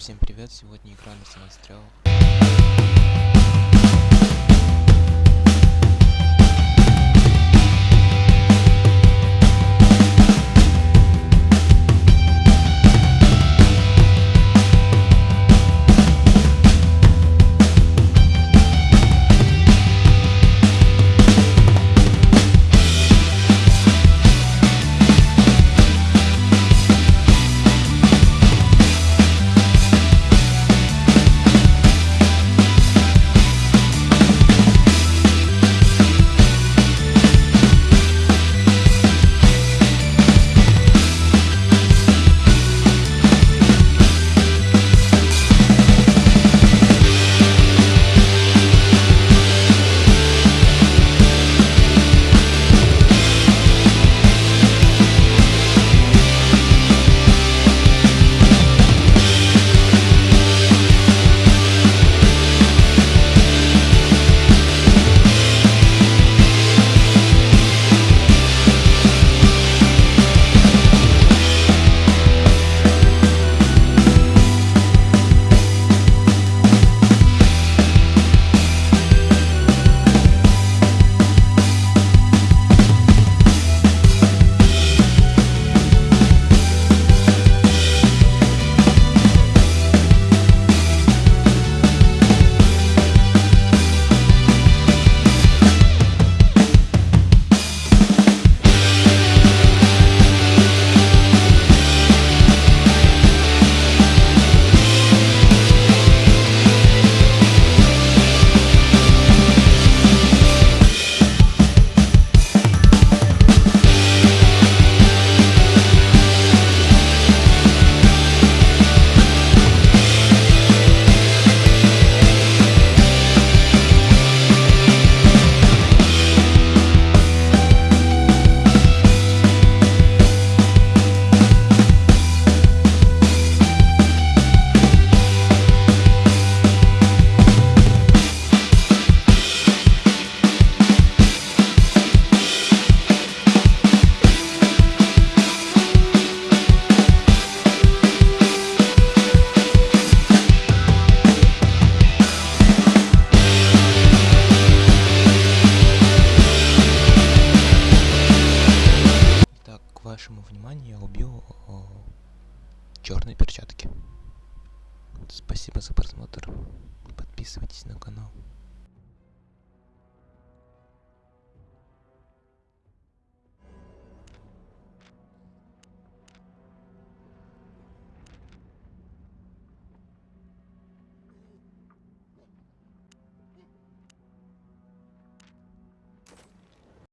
Всем привет, сегодня игра на самострел. Вашему вниманию я убил черные перчатки. Спасибо за просмотр. Подписывайтесь на канал.